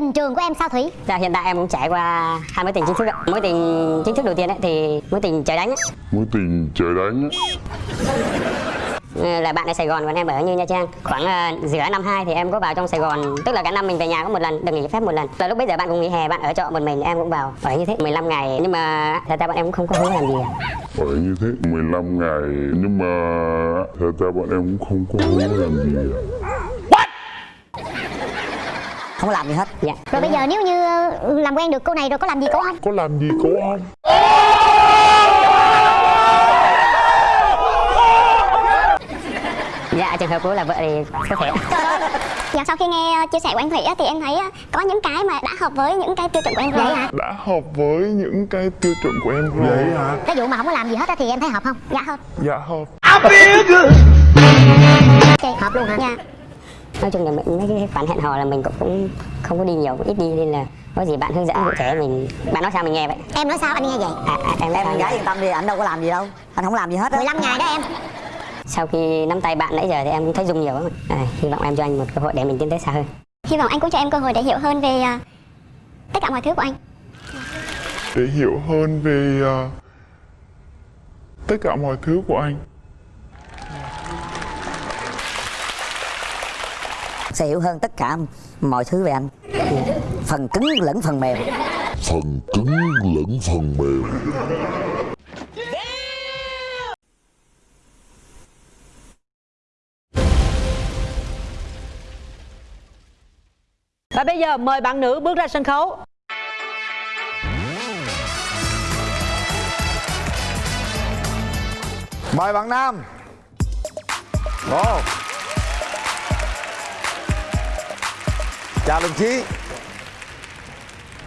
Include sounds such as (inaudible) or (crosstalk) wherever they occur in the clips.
Tình trường của em sao Thủy? Dạ hiện tại em cũng trải qua hai mối tình chính thức ạ. Mối tình chính thức đầu tiên ấy thì mối tình trời đánh ấy. mối tình trời đánh. Ừ, là bạn ở Sài Gòn còn em ở như Nha Trang. Khoảng uh, giữa năm 2 thì em có vào trong Sài Gòn, tức là cả năm mình về nhà có một lần, được nghỉ phép một lần. Và lúc bây giờ bạn cũng nghỉ hè, bạn ở trọ một mình, em cũng vào ở như thế 15 ngày. Nhưng mà thật ra bọn em cũng không có hứa làm gì cả. ở như thế 15 ngày nhưng mà thật ra bọn em cũng không có hứa làm gì cả. Không có làm gì hết Dạ. Rồi bây giờ nếu như ờ, làm quen được cô này rồi có làm gì cô không? có làm gì cô không Dạ trường hợp của là vợ thì có thể. (laughs) Dạ sau khi nghe ờ, chia sẻ của anh Thủy á, thì em thấy ờ, có những cái mà đã hợp với những cái tiêu chuẩn của em rồi. Hả? đã hợp với những cái tiêu chuẩn của em rồi vậy hả Cái vụ mà không có làm gì hết á thì em thấy hợp không? Dạ hợp. dạ hợp Chị hợp luôn hả? Dạ. Nói chung là mình mấy cái khoản hẹn hò là mình cũng, cũng không có đi nhiều, cũng ít đi nên là có gì bạn hướng dẫn cụ thể mình. Bạn nói sao mình nghe vậy? Em nói sao anh nghe vậy? à, à, em nói em sao gái yên tâm đi anh đâu có làm gì đâu. Anh không làm gì hết á. 15 ngày đó em. Sau khi nắm tay bạn nãy giờ thì em cũng thấy dung nhiều lắm à, hy vọng em cho anh một cơ hội để mình tiến tới xa hơn. Hy vọng anh cũng cho em cơ hội để hiểu hơn về ờ, tất cả mọi thứ của anh. để hiểu hơn về ờ, tất cả mọi thứ của anh sẽ hiểu hơn tất cả mọi thứ về anh. Phần cứng lẫn phần mềm. Phần cứng lẫn phần mềm. Và bây giờ mời bạn nữ bước ra sân khấu. Mời bạn Nam. Ồ Chào đồng chí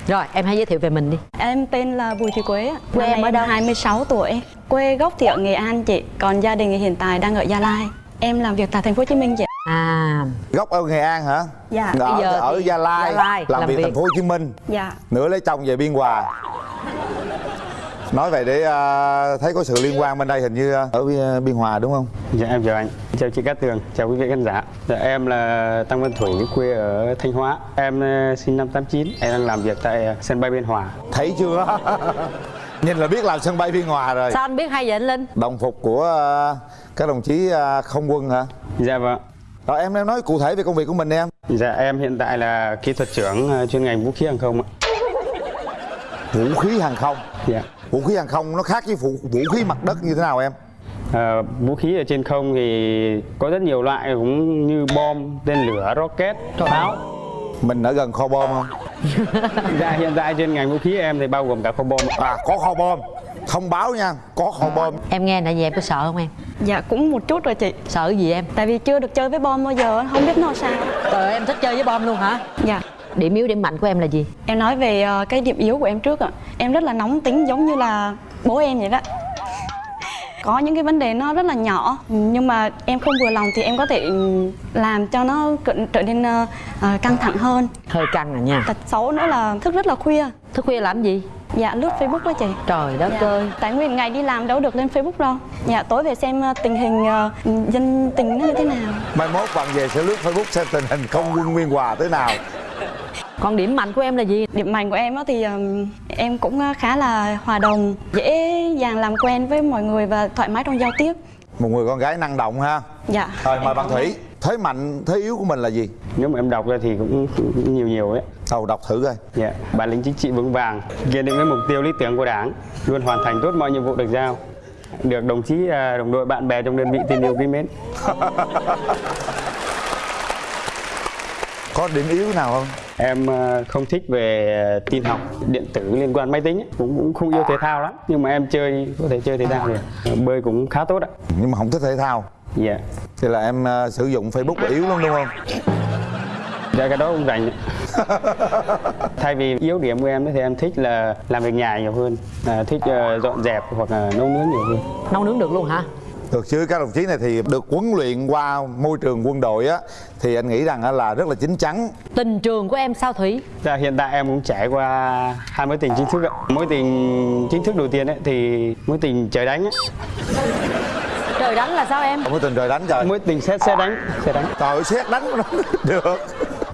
Rồi em hãy giới thiệu về mình đi Em tên là Bùi Thị Quế, ạ. Quê Năm em ở đâu? 26 tuổi. Quê gốc thì ở Nghệ An chị, còn gia đình hiện tại đang ở Gia Lai. Em làm việc tại thành phố Hồ Chí Minh chị. À Gốc ở Nghệ An hả? Dạ. Ở, Bây giờ ở Gia Lai, Gia Lai, làm, làm việc việc. thành phố Hồ Chí Minh Dạ. Nữa lấy chồng về Biên Hòa Nói vậy để à, thấy có sự liên quan bên đây hình như à, ở Biên, Biên Hòa đúng không? Dạ em chào anh, chào chị Cát Tường, chào quý vị khán giả. Dạ, em là Tăng Văn Thủy, quê ở Thanh Hóa. Em sinh năm 89, em đang làm việc tại sân bay Biên Hòa. Thấy chưa? (laughs) Nhìn là biết làm sân bay Biên Hòa rồi Sao anh biết hay vậy anh Linh Đồng phục của à, các đồng chí à, không quân hả? Dạ vâng. Rồi em em nói cụ thể về công việc của mình em Dạ em hiện tại là kỹ thuật trưởng chuyên ngành vũ khí hàng không ạ. Vũ khí hàng không Dạ. Vũ khí hàng không nó khác với vũ, vũ khí mặt đất như thế nào em? Ờ, vũ khí ở trên không thì có rất nhiều loại cũng như bom, tên lửa, rocket, pháo. Mình ở gần kho bom không? (laughs) Dạ hiện tại trên ngành vũ khí em thì bao gồm cả kho bom. À có kho bom Thông báo nha Có kho bom Em nghe nãy giờ em có sợ không em Dạ cũng một chút rồi chị. Sợ gì em Tại vì chưa được chơi với bom bao giờ, không biết nó sao. Trời ơi, em thích chơi với bom luôn hả Dạ. Điểm yếu điểm mạnh của em là gì Em nói về ờ, cái điểm yếu của em trước ạ. Em rất là nóng tính giống như là bố em vậy đó. (laughs) Có những cái vấn đề nó rất là nhỏ nhưng mà em không vừa lòng thì em có thể ừ, làm cho nó trở nên ờ, căng thẳng hơn. Hơi căng à nha Tật xấu nữa là thức rất là khuya. Thức khuya làm gì Dạ lướt Facebook đó chị. Trời đất Dạ. ơi. Tại nguyên ngày đi làm đâu được lên Facebook đâu. Dạ tối về xem ờ, tình hình ờ, dân tình nó như thế nào. Mai mốt bạn về sẽ lướt Facebook xem tình hình không quân Nguyên Hòa thế nào. Còn điểm mạnh của em là gì? Điểm mạnh của em á thì em cũng ờ, khá là hòa đồng Dễ dàng làm quen với mọi người và thoải mái trong giao tiếp. Một người con gái năng động ha. Dạ. Rồi mời bạn Thủy Thế mạnh, thế yếu của mình là gì? Nếu mà em đọc ra thì cũng, cũng nhiều nhiều ấy. Đầu đọc thử coi Dạ, bản lĩnh chính trị vững vàng, kiên định với mục tiêu lý tưởng của Đảng, luôn hoàn thành tốt mọi nhiệm vụ được giao. Được đồng chí, à, đồng đội, bạn bè trong đơn vị tin yêu quý mến. (laughs) Có điểm yếu nào không? Em à, không thích về à, tin học, điện tử liên quan máy tính, ấy. cũng cũng không yêu thể thao lắm, nhưng mà em chơi có thể chơi thể thao được. Bơi cũng khá tốt ạ. Nhưng mà không thích thể thao Dạ, Thì là em ờ, sử dụng Facebook là yếu lắm đúng không? dạ cái đó không rành. (laughs) Thay vì yếu điểm của em thì em thích là làm việc nhà nhiều hơn, à, thích à, dọn dẹp hoặc là nấu nướng nhiều hơn. Nấu nướng được luôn hả Được chứ các đồng chí này thì được huấn luyện qua môi trường quân đội á Thì anh nghĩ rằng là rất là chín chắn Tình trường của em sao Thủy Dạ, hiện tại em cũng trải qua hai mối tình chính thức ạ. Mối tình chính thức đầu tiên ấy thì mối tình trời đánh ấy. Trời đánh là sao em? Không có tình trời đánh trời. Mối tình xét xe đánh, xe đánh. Trời ơi xét đánh (laughs) được.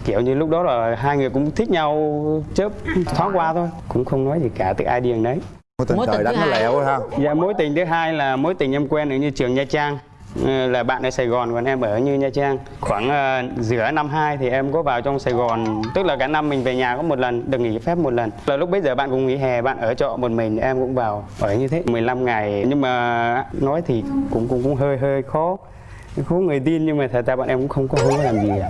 Kiểu như lúc đó là hai người cũng thích nhau chớp thoáng qua thôi cũng không nói gì cả từ ai điền đấy. Mối tình Mối trời tình đánh thứ nó hai. lẹo ha. Dạ mối tình thứ hai là mối tình em quen ở như trường nha trang là bạn ở Sài Gòn còn em ở như Nha Trang. Khoảng ờ, giữa năm 2 thì em có vào trong Sài Gòn tức là cả năm mình về nhà có một lần được nghỉ phép một lần. Là lúc bấy giờ bạn cũng nghỉ hè bạn ở trọ một mình em cũng vào ở như thế. 15 ngày nhưng mà nói thì cũng cũng cũng hơi hơi khó. Khó người tin nhưng mà thật ra bọn em cũng không có hứa làm gì cả.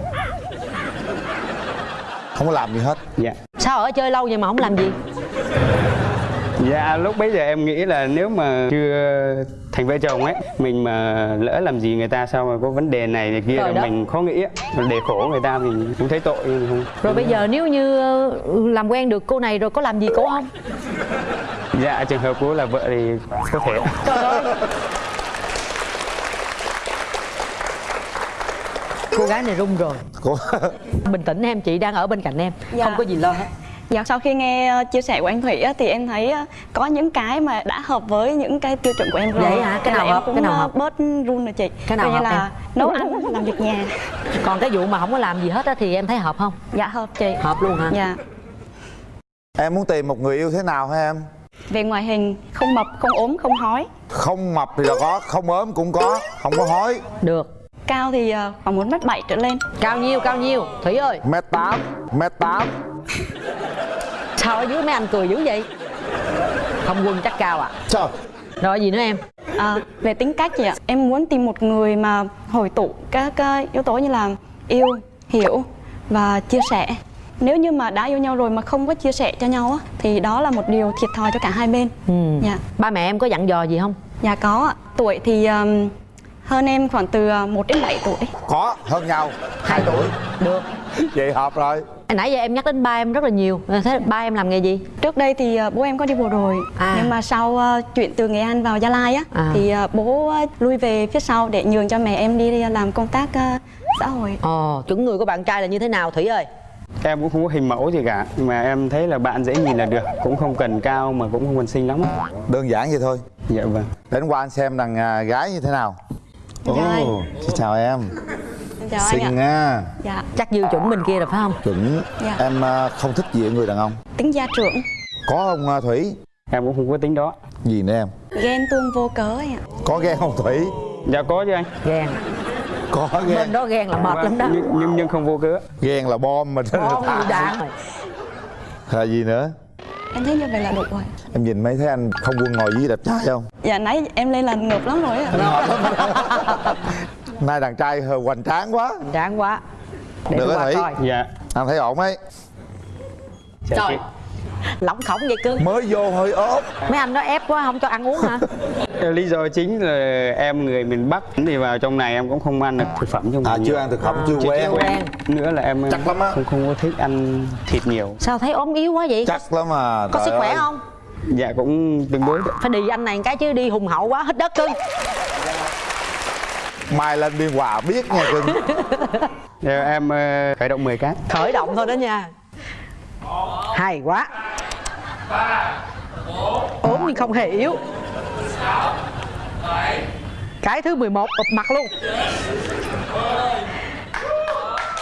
không có làm gì hết. Dạ. Sao ở chơi lâu vậy mà không làm gì? Dạ lúc bấy giờ em nghĩ là nếu mà chưa thành vợ chồng ấy Mình mà lỡ làm gì người ta sao mà có vấn đề này này kia là mình khó nghĩ á. Để khổ người ta mình cũng thấy tội nhưng không. Rồi bây giờ nếu như ờ, làm quen được cô này rồi có làm gì cô không? Dạ trường hợp của là vợ thì có thể. Cô gái này run rồi. Cô... bình tĩnh em chị đang ở bên cạnh em. Dạ. không có gì lo hết Dạ sau khi nghe ờ, chia sẻ của anh Thủy á, thì em thấy ờ, có những cái mà đã hợp với những cái tiêu chuẩn của em rồi. Vậy hả? Cái nào hợp? cũng Cái nào ờ, hợp? bớt run rồi chị. Cái nào hợp là em? nấu ăn, làm việc nhà. còn cái vụ mà không có làm gì hết á thì em thấy hợp không Dạ hợp chị. hợp luôn hả Dạ. em muốn tìm một người yêu thế nào hả em Về ngoại hình không mập, không ốm, không hói. không mập thì là có không ốm cũng có không có hói được Cao thì khoảng 1 mét 7 trở lên. cao nhiêu cao nhiêu thủy ơi mét tám mét tám sao ở dưới mấy anh cười dữ vậy không quân chắc cao à trời rồi gì nữa em À, về tính cách chị ạ, em muốn tìm một người mà hồi tụ các yếu tố như là yêu, hiểu và chia sẻ. Nếu như mà đã yêu nhau rồi mà không có chia sẻ cho nhau á, thì đó là một điều thiệt thòi cho cả hai bên. ừ. Dạ, ba mẹ em có dặn dò gì không dạ có. Tuổi thì um, hơn em khoảng từ uh, 1 đến 7 tuổi. có hơn nhau. Hai tuổi. Được. Vậy hợp rồi. Nãy giờ em nhắc đến ba em rất là nhiều. Thế ba em làm nghề gì? Trước đây thì uh, bố em có đi bộ đội, À. nhưng mà sau uh, chuyển từ Nghệ An vào Gia Lai á, À. thì bố lui về phía sau để nhường cho mẹ em đi làm công tác xã hội. ồ chuẩn người của bạn trai là như thế nào thủy ơi? Em cũng không có hình mẫu gì cả Mà em thấy là bạn dễ nhìn là được. Cũng không cần cao mà cũng không cần xinh lắm. Đơn giản vậy thôi. Dạ vâng. Đến qua anh xem à, gái như thế nào Ồ, xin chào em. Em chào anh ạ. xinh nha. Dạ, chắc dư chuẩn bên kia rồi phải không? Chuẩn. Dạ. em à, không thích gì ở người đàn ông. Tính gia trưởng. có không à, thủy? Em cũng không có tính đó. Gì nữa em? Ghen tuông vô cớ ấy ạ. Có ghen không thủy? Dạ có chứ anh. Ghen. Có ghen. Bên đó ghen là mệt lắm đó. Nhưng, nhưng, không vô cớ. Ghen là bom mà. Gì đạn. Rồi là gì nữa em thấy như vậy là đủ rồi. Em nhìn mấy thấy anh không quân ngồi dưới đẹp trai không? Dạ nãy em lên là ngợp lắm rồi ạ (laughs) nay đàn trai hơi hoành tráng quá. Đáng quá. Để Được coi. Dạ. Anh thấy ổn ấy? Trời Lỏng khổng vậy cưng mới vô hơi ốp. Mấy anh đó ép quá không cho ăn uống hả? Lý do chính là em người miền Bắc thì vào trong này em cũng không ăn được thực phẩm trong à này chưa ăn thực phẩm À, chưa chưa quen. quen. nữa là em Chắc lắm á. không không có thích ăn thịt nhiều. Sao thấy ốm yếu quá vậy? Chắc lắm mà Có sức khỏe ơi. không? Dạ cũng tương đối. Phải đi anh này một cái chứ đi hùng hậu quá hết đất cưng. Mai lên biên hòa biết nha cưng. Em ờ, khởi động 10 cái. Khởi động thôi đó nha. Hay quá ốm nhưng không hề yếu. Cái thứ 11 ụp mặt luôn.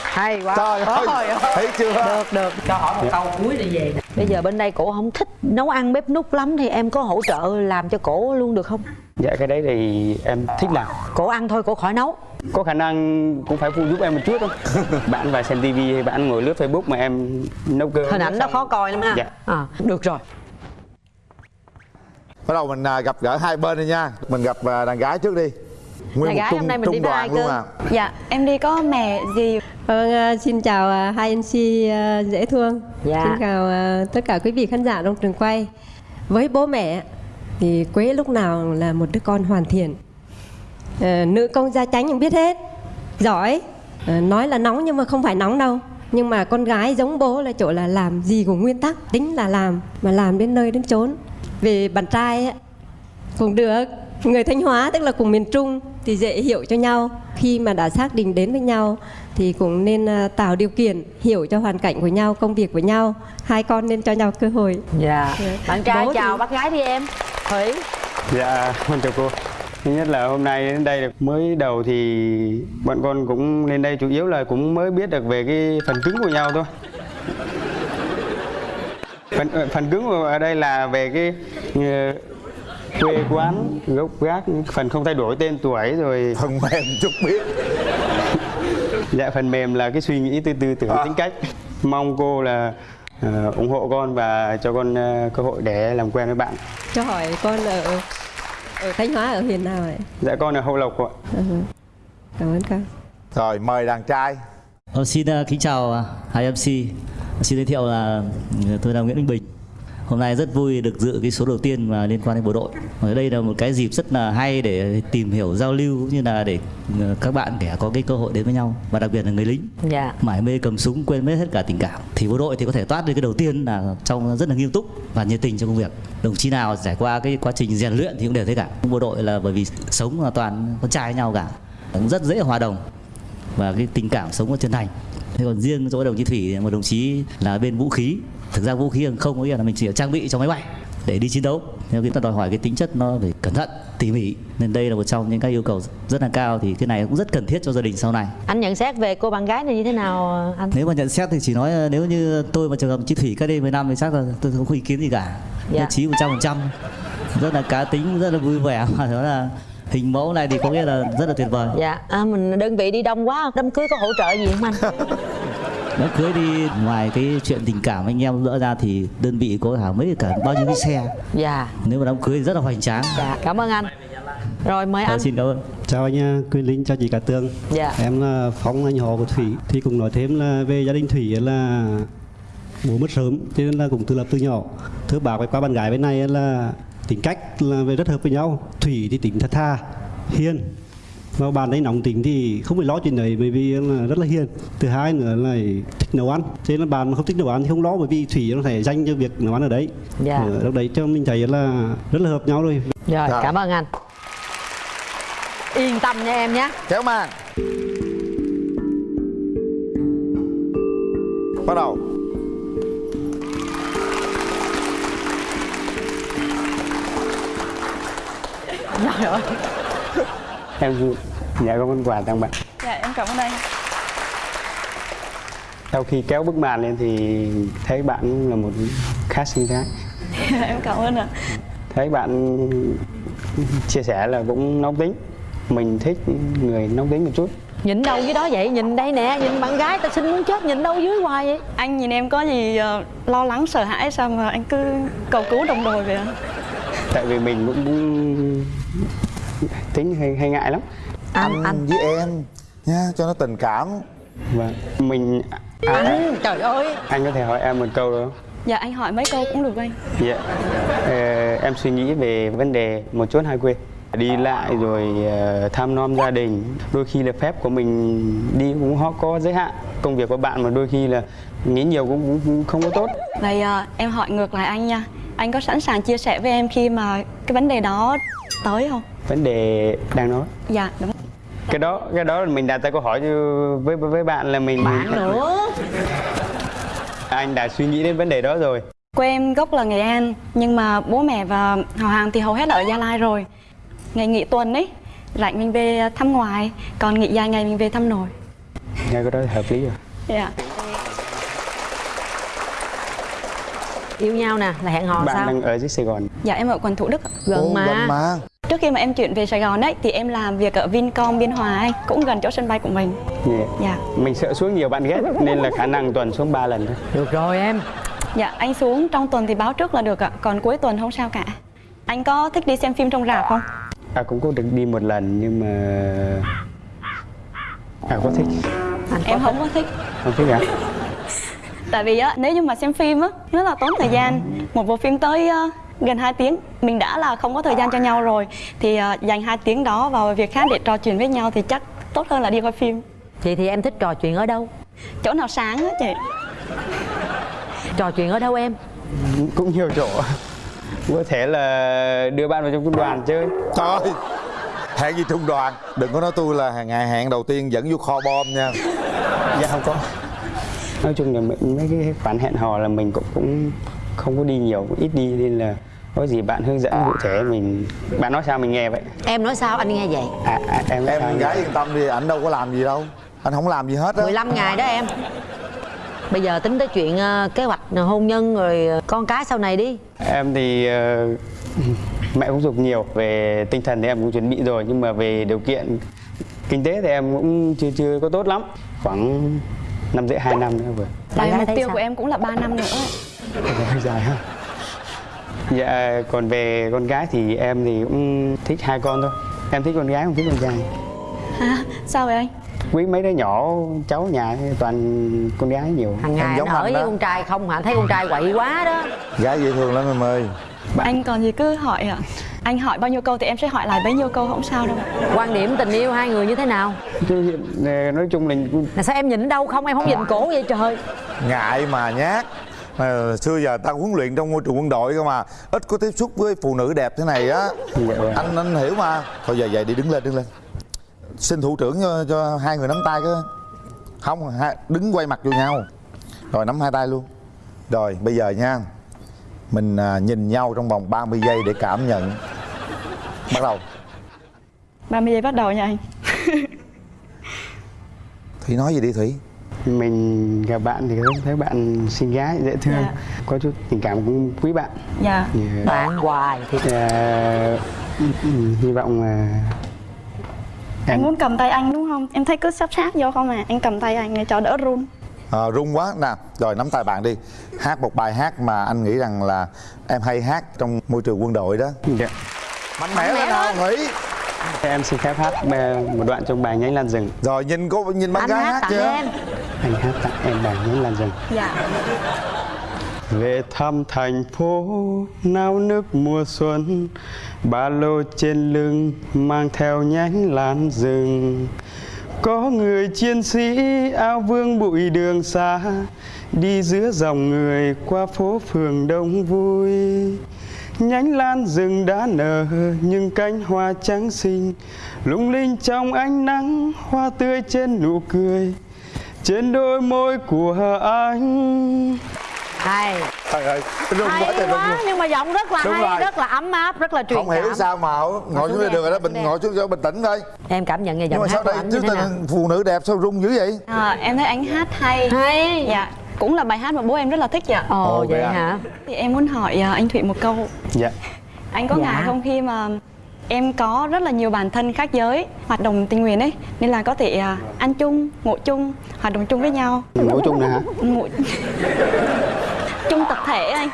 Hay quá. Trời ơi thấy chưa? Được được. Cho hỏi một câu cuối đi về nè bây giờ bên đây cổ không thích nấu ăn bếp nút lắm thì em có hỗ trợ làm cho cổ luôn được không? Dạ cái đấy thì em thích làm. Cổ ăn thôi cổ khỏi nấu. Có khả năng cũng phải phụ giúp em một chút không? (laughs) Bạn vào xem tivi hay bạn ngồi lướt facebook mà em nấu cơm hình ảnh nó khó coi lắm ha. Dạ. À, được rồi. Bắt đầu mình à, gặp gỡ hai bên đi nha. Mình gặp à, đàn gái trước đi. Nguyên Đàn một gái trung, hôm nay mình đi với đoàn ai luôn cơ? à. Dạ em đi có mẹ gì Vâng, à, xin chào à, hai MC à, dễ thương. Dạ. Xin chào tất cả quý vị khán giả trong trường quay. Với bố mẹ thì Quế lúc nào là một đứa con hoàn thiện. Ờ, nữ công gia chánh cũng biết hết, giỏi. Ờ, nói là nóng nhưng mà không phải nóng đâu. Nhưng mà con gái giống bố là chỗ là làm gì cũng nguyên tắc, tính là làm mà làm đến nơi đến chốn. Về bạn trai cũng được người thanh hóa tức là cùng miền trung thì dễ hiểu cho nhau. Khi mà đã xác định đến với nhau thì cũng nên à, tạo điều kiện hiểu cho hoàn cảnh của nhau công việc của nhau. Hai con nên cho nhau cơ hội. Dạ. Bạn trai Bố thì- chào bác gái đi em. Thủy. Dạ con chào cô. Thứ nhất là hôm nay đến đây mới đầu thì bọn con cũng lên đây chủ yếu là cũng mới biết được về cái phần cứng của nhau thôi. Phần ờ, phần cứng ở đây là về cái ờ, quê quán gốc gác phần không thay đổi tên tuổi rồi. Phần mềm chút biết. (laughs) Dạ phần mềm là cái suy nghĩ tư tư tưởng tính cách. Mong cô là ờ, ủng hộ con và cho con ờ, cơ hội để làm quen với bạn. Cho hỏi con ở ở Thanh Hóa ở huyện nào vậy dạ con ở hậu lộc ạ. Ừ. cảm ơn con. Rồi mời đàn trai. Ờ, xin ờ, kính chào hai MC. Xin giới thiệu là ừ, tôi là Nguyễn Minh Bình. Hôm nay rất vui được dự cái số đầu tiên mà liên quan đến bộ đội. Ở đây là một cái dịp rất là hay để tìm hiểu giao lưu cũng như là để ờ, các bạn kẻ có cái cơ hội đến với nhau và đặc biệt là người lính. Dạ. Mải mê cầm súng quên mất hết cả tình cảm. Thì bộ đội thì có thể toát được cái đầu tiên là trong rất là nghiêm túc và nhiệt tình trong công việc. Đồng chí nào trải qua cái quá trình rèn luyện thì cũng đều thế cả. Bộ đội là bởi vì sống là toàn con trai với nhau cả. Cũng rất dễ hòa đồng và cái tình cảm sống nó chân thành. Thế còn riêng chỗ đồng chí thủy một đồng chí là bên vũ khí thực ra vũ khí hàng không có nghĩa là mình chỉ trang bị cho máy bay để đi chiến đấu. Theo cái ta đòi hỏi cái tính chất nó phải cẩn thận tỉ mỉ nên đây là một trong những cái yêu cầu rất là cao thì cái này cũng rất cần thiết cho gia đình sau này. Anh nhận xét về cô bạn gái này như thế nào anh? Nếu mà nhận xét thì chỉ nói ờ, nếu như tôi mà trường hợp chị Thủy cách đây 10 năm thì chắc là tôi không có ý kiến gì cả. Dạ. nhất trí 100 phần trăm. Rất là cá tính rất là vui vẻ. (laughs) Và đó là hình mẫu này thì có nghĩa là rất là tuyệt vời. Dạ. À, mình đơn vị đi đông quá đám cưới có hỗ trợ gì không anh (laughs) đám cưới đi ngoài cái chuyện tình cảm anh em đỡ ra thì đơn vị có hả mấy cả bao nhiêu cái xe? Dạ. Nếu mà đám cưới rất là hoành tráng. Dạ cảm ơn anh. Rồi mời anh. xin cảm ơn. Chào anh à, Quyền Linh, chào chị Cả Tường. Dạ. Em là Phong, anh họ của Thủy. Thì cũng nói thêm là về gia đình Thủy là bố mất sớm cho nên là cũng tự lập từ nhỏ. Thứ bảo với qua bạn gái bên này là tính cách là về rất hợp với nhau. Thủy thì tính thật tha, hiền và bạn ấy nóng tính thì không phải lo chuyện đấy bởi vì là rất là hiền. Thứ hai nữa là thích nấu ăn. Nên là bạn mà không thích nấu ăn thì không lo bởi vì thủy nó thể dành cho việc nấu ăn ở đấy. Dạ. Ở lúc đấy cho mình thấy là rất là hợp nhau rồi. Rồi Dạ. cảm ơn anh. Yên tâm nha em nhé. Kéo màn. Bắt đầu. Trời ơi em dạ có món quà tặng bạn. Dạ em cảm ơn anh. Sau khi kéo bức màn lên thì thấy bạn là một khá xinh gái. Em cảm ơn ạ. Thấy bạn chia sẻ là cũng nóng tính. Mình thích người nóng tính một chút. Nhìn đâu dưới đó vậy? Nhìn đây nè nhìn bạn gái ta xinh muốn chết nhìn đâu dưới hoài vậy? Anh nhìn em có gì ờ, lo lắng sợ hãi sao mà anh cứ cầu cứu đồng đội vậy ạ? Tại vì mình cũng tính hay, hay ngại lắm. Anh, anh với em nha cho nó tình cảm. Và mình à, anh trời ơi. Anh có thể hỏi em một câu được không? Dạ anh hỏi mấy câu cũng được anh. Dạ. Ờ, em suy nghĩ về vấn đề một chốn hai quê. Đi lại rồi ờ, thăm nom gia đình đôi khi là phép của mình đi cũng có- có giới hạn. Công việc của bạn mà đôi khi là nghĩ nhiều cũng, cũng, cũng không có tốt. Vậy ờ, em hỏi ngược lại anh nha. Anh có sẵn sàng chia sẻ với em khi mà cái vấn đề đó tới không vấn đề đang nói. Dạ đúng. Cái đó cái đó là mình đặt ra câu hỏi với với, bạn là mình bạn nữa. Anh đã suy nghĩ đến vấn đề đó rồi. Quê em gốc là nghệ an nhưng mà bố mẹ và họ hàng thì hầu hết ở gia lai rồi. Ngày nghỉ tuần ấy rảnh mình về thăm ngoài còn nghỉ dài ngày mình về thăm nội. Nghe cái đó thì hợp lý rồi. Dạ. Yêu nhau nè là hẹn hò bạn sao? đang ở dưới Sài Gòn. Dạ em ở quận thủ đức gần Ồ, mà. gần mà trước khi mà em chuyển về sài gòn ấy thì em làm việc ở vincom biên hòa ấy cũng gần chỗ sân bay của mình. Dạ. dạ. Mình sợ xuống nhiều bạn ghét nên là khả năng tuần xuống 3 lần thôi. Được rồi em. Dạ anh xuống trong tuần thì báo trước là được ạ. Còn cuối tuần không sao cả. Anh có thích đi xem phim trong rạp không? À cũng có được đi một lần nhưng mà à có thích. Em không có thích. Không thích hả tại vì á nếu như mà xem phim á rất là tốn thời gian. Một bộ phim tới ờ, gần 2 tiếng. Mình đã là không có thời gian cho nhau rồi. Thì ờ, dành 2 tiếng đó vào việc khác để trò chuyện với nhau thì chắc tốt hơn là đi coi phim. Chị thì em thích trò chuyện ở đâu? Chỗ nào sáng á chị? Trò chuyện ở đâu em? Cũng nhiều chỗ. Có thể là đưa bạn vào trong trung đoàn chơi. Trời! Ơi hẹn gì trung đoàn? Đừng có nói tôi là ngày hẹn đầu tiên dẫn vô kho bom nha. Dạ không có. Nói chung là mấy cái khoản hẹn hò là mình cũng cũng không có đi nhiều cũng ít đi nên là có gì bạn hướng dẫn cụ thể mình. Bạn nói sao mình nghe vậy? Em nói sao anh nghe vậy. À, à, em nói em sao? anh gái yên tâm đi ảnh đâu có làm gì đâu. Anh không làm gì hết á. 15 ngày đó em. Bây giờ tính tới chuyện ờ, kế hoạch hôn nhân rồi ờ, con cái sau này đi. Em thì ờ, mẹ cũng dục nhiều về tinh thần thì em cũng chuẩn bị rồi nhưng mà về điều kiện kinh tế thì em cũng chưa chưa có tốt lắm. Khoảng năm rưỡi hai năm nữa vừa. Tại mục tiêu sao? của em cũng là 3 năm nữa hơi dài ha dạ còn về con gái thì em thì cũng thích hai con thôi. Em thích con gái không thích con trai? Hả? Sao vậy anh? quý mấy đứa nhỏ cháu nhà toàn con gái nhiều. Hàng ngày anh giống ở anh với đó. con trai không hả? Thấy con trai quậy quá đó. Gái dễ thương lắm em ơi. Anh còn gì cứ hỏi ạ. Anh hỏi bao nhiêu câu thì em sẽ hỏi lại bấy nhiêu câu không sao đâu. Quan điểm tình yêu hai người như thế nào? Ờ, nói chung là là sao em nhìn đâu không? Em không nhìn cổ vậy trời. Ngại mà nhát mà xưa giờ ta huấn luyện trong môi trường quân đội cơ mà ít có tiếp xúc với phụ nữ đẹp thế này á. Dạ anh anh hiểu mà. Thôi giờ vậy đi đứng lên đứng lên. Xin thủ trưởng cho, cho hai người nắm tay cái. Không hai, đứng quay mặt vô nhau. Rồi nắm hai tay luôn. Rồi bây giờ nha mình à, nhìn nhau trong vòng 30 giây để cảm nhận. Bắt đầu. 30 giây bắt đầu nha anh. Thủy nói gì đi thủy mình gặp bạn thì thấy- thấy bạn xinh gái dễ thương Dạ. có chút tình cảm cũng quý bạn. Dạ. Thì, bạn hoài thì ừ, hy vọng là Anh muốn cầm tay anh đúng không? Em thấy cứ sắp sát vô không à? Anh cầm tay anh để cho đỡ run. À, run quá. Nè rồi nắm tay bạn đi. Hát một bài hát mà anh nghĩ rằng là em hay hát trong môi trường quân đội đó. Dạ. mạnh mẽ lên nào thủy em xin phép hát một đoạn trong bài nhánh lan rừng. Rồi nhìn cô nhìn bạn anh gái hát hát tặng chưa? em. Anh hát tặng em bài nhánh lan rừng. Dạ. Về thăm thành phố nao nước mùa xuân Ba lô trên lưng mang theo nhánh lan rừng. Có người chiến sĩ áo vương bụi đường xa Đi giữa dòng người qua phố phường đông vui Nhánh lan rừng đã nở nhưng cánh hoa trắng xinh Lung linh trong ánh nắng hoa tươi trên nụ cười Trên đôi môi của anh. Hay. Trời ơi run quá hay trời quá luôn nhưng mà giọng rất là Đúng hay rồi. rất là ấm áp rất là truyền không hiểu cảm. sao mà ngồi xuống đây được rồi đó bình ngồi xuống cho bình tĩnh thôi. Em cảm nhận nhưng giọng mà hát sao của đây tình phụ nữ đẹp sao run dữ vậy? À, Em thấy anh hát hay. Hay. Dạ Cũng là bài hát mà bố em rất là thích dạ ồ Ồ, vậy vậy à? hả Thì em muốn hỏi à, anh Thụy một câu Dạ (laughs) Anh có Dạ. ngại không khi mà em có rất là nhiều bản thân khác giới hoạt động tình nguyện ấy nên là có thể à, ăn chung ngủ chung hoạt động chung với nhau Ngủ chung nè hả? ngủ (laughs) chung tập thể anh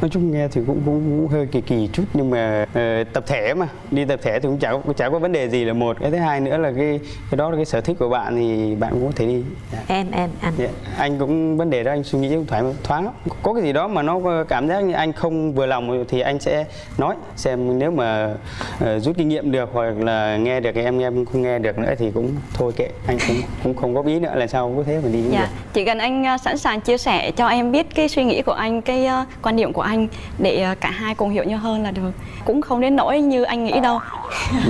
Nói chung nghe thì cũng cũng, cũng hơi kỳ kỳ chút nhưng mà ờ, tập thể mà. Đi tập thể thì cũng chả có- chả có vấn đề gì là một. Cái thứ hai nữa là cái cái đó là cái sở thích của bạn thì bạn cũng có thể đi. Dạ. em em anh Dạ. anh cũng vấn đề đó anh suy nghĩ cũng thoải thoáng lắm. Có cái gì đó mà nó cảm giác như anh không vừa lòng thì anh sẽ nói xem nếu mà ờ, rút kinh nghiệm được hoặc là nghe được em em không nghe được nữa thì cũng thôi kệ. Anh cũng cũng không có ý nữa là sao có thế mà đi cũng dạ. được. chỉ cần anh à, sẵn sàng chia sẻ cho em biết cái suy nghĩ của anh cái à, quan điểm của anh để à, cả hai cùng hiểu nhau hơn là được. Cũng không đến nỗi như anh nghĩ đâu. (laughs)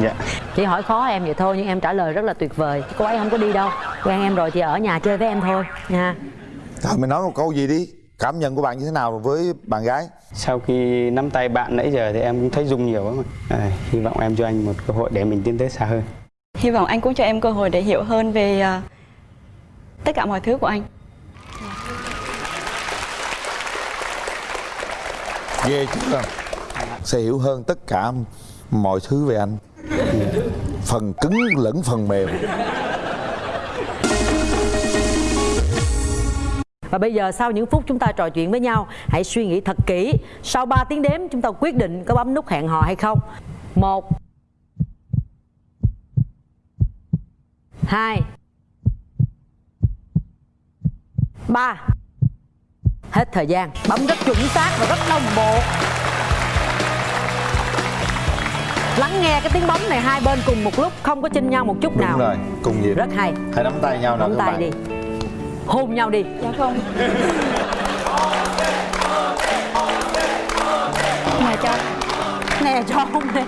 Dạ. Chỉ hỏi khó em vậy thôi nhưng em trả lời rất là tuyệt vời. Cô ấy không có đi đâu. Quen em rồi thì ở nhà chơi với em thôi nha. Thôi mình nói một câu gì đi. Cảm nhận của bạn như thế nào với bạn gái? Sau khi nắm tay bạn nãy giờ thì em cũng thấy rung nhiều lắm à, hy vọng em cho anh một cơ hội để mình tiến tới xa hơn. Hy vọng anh cũng cho em cơ hội để hiểu hơn về à, tất cả mọi thứ của anh Ghê chưa Sẽ hiểu hơn tất cả mọi thứ về anh. Phần cứng lẫn phần mềm. Và bây giờ sau những phút chúng ta trò chuyện với nhau, Hãy suy nghĩ thật kỹ. Sau 3 tiếng đếm, chúng ta quyết định có bấm nút hẹn hò hay không? Một, hai, ba. Hết thời gian. Bấm rất chuẩn xác và rất đồng bộ. Lắng nghe cái tiếng bấm này hai bên cùng một lúc Không có chinh nhau một chút nào. Đúng rồi Cùng nhịp. Rất hay. Hãy nắm tay nhau nào Nắm tay bạn. đi. Hôn nhau đi. Dạ không. Mà cho nè cho không nè.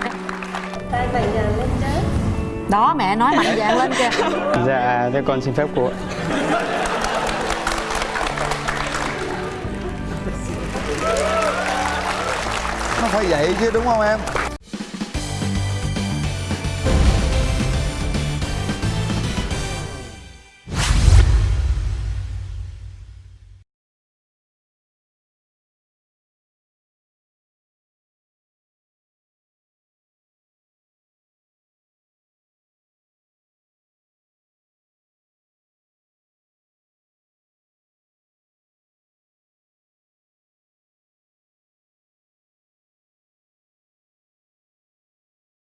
Đó mẹ nói mạnh dạn lên kìa. Dạ thế con xin phép cô vậy chứ đúng không em?